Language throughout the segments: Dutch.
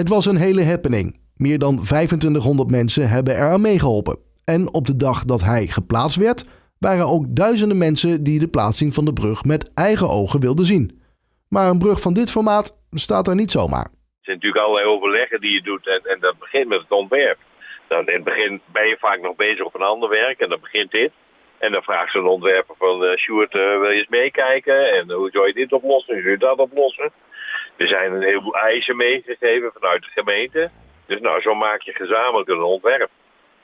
Het was een hele happening. Meer dan 2500 mensen hebben eraan meegeholpen. En op de dag dat hij geplaatst werd, waren ook duizenden mensen die de plaatsing van de brug met eigen ogen wilden zien. Maar een brug van dit formaat staat er niet zomaar. Er zijn natuurlijk allerlei overleggen die je doet en, en dat begint met het ontwerp. Dan in het begin ben je vaak nog bezig op een ander werk en dan begint dit. En dan vraagt zo'n ontwerper van uh, Sjoerd, uh, wil je eens meekijken? En hoe zou je dit oplossen? Hoe zou je dat oplossen? Er zijn een heleboel eisen meegegeven vanuit de gemeente. Dus nou, zo maak je gezamenlijk een ontwerp.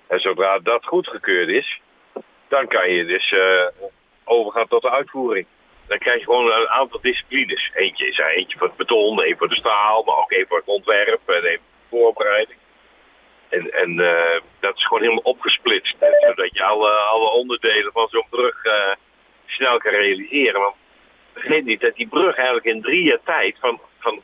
En zodra dat goedgekeurd is, dan kan je dus uh, overgaan tot de uitvoering. Dan krijg je gewoon een aantal disciplines. Eentje is eentje voor het beton, één voor de staal, maar ook één voor het ontwerp en één voor de voorbereiding. En, en uh, dat is gewoon helemaal opgesplitst. Zodat je alle, alle onderdelen van zo'n brug uh, snel kan realiseren. Maar vergeet niet dat die brug eigenlijk in drie jaar tijd van, van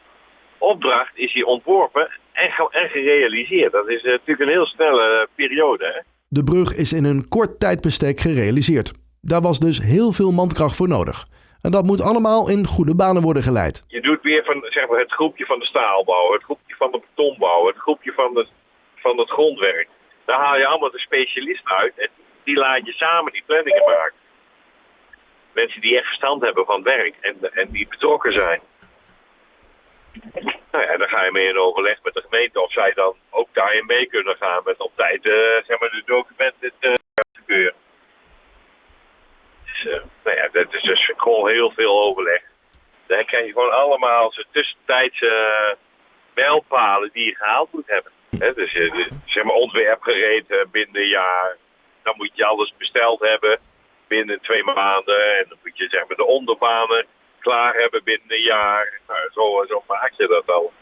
opdracht is die ontworpen en, en gerealiseerd. Dat is natuurlijk een heel snelle periode. Hè? De brug is in een kort tijdbestek gerealiseerd. Daar was dus heel veel mankracht voor nodig. En dat moet allemaal in goede banen worden geleid. Je doet weer van zeg maar, het groepje van de staalbouw, het groepje van de betonbouw, het groepje van, de, van het grondwerk. Daar haal je allemaal de specialisten uit en die laat je samen die planningen maken. Mensen die echt verstand hebben van werk en, en die betrokken zijn. Nou ja, dan ga je mee in overleg met de gemeente of zij dan ook daarin mee kunnen gaan met op tijd uh, zeg maar, de documenten te gebeuren. Dus, uh, nou ja, dat is dus gewoon heel veel overleg. Dan krijg je gewoon allemaal tussentijdse mijlpalen die je gehaald moet hebben. He, dus zeg maar ontwerp gereed binnen een jaar. Dan moet je alles besteld hebben binnen twee maanden. En dan moet je zeg maar de onderbanen klaar hebben binnen een jaar. Nou, zo, zo maak je dat al.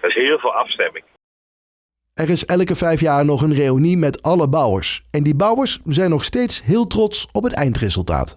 Er is heel veel afstemming. Er is elke vijf jaar nog een reunie met alle bouwers. En die bouwers zijn nog steeds heel trots op het eindresultaat.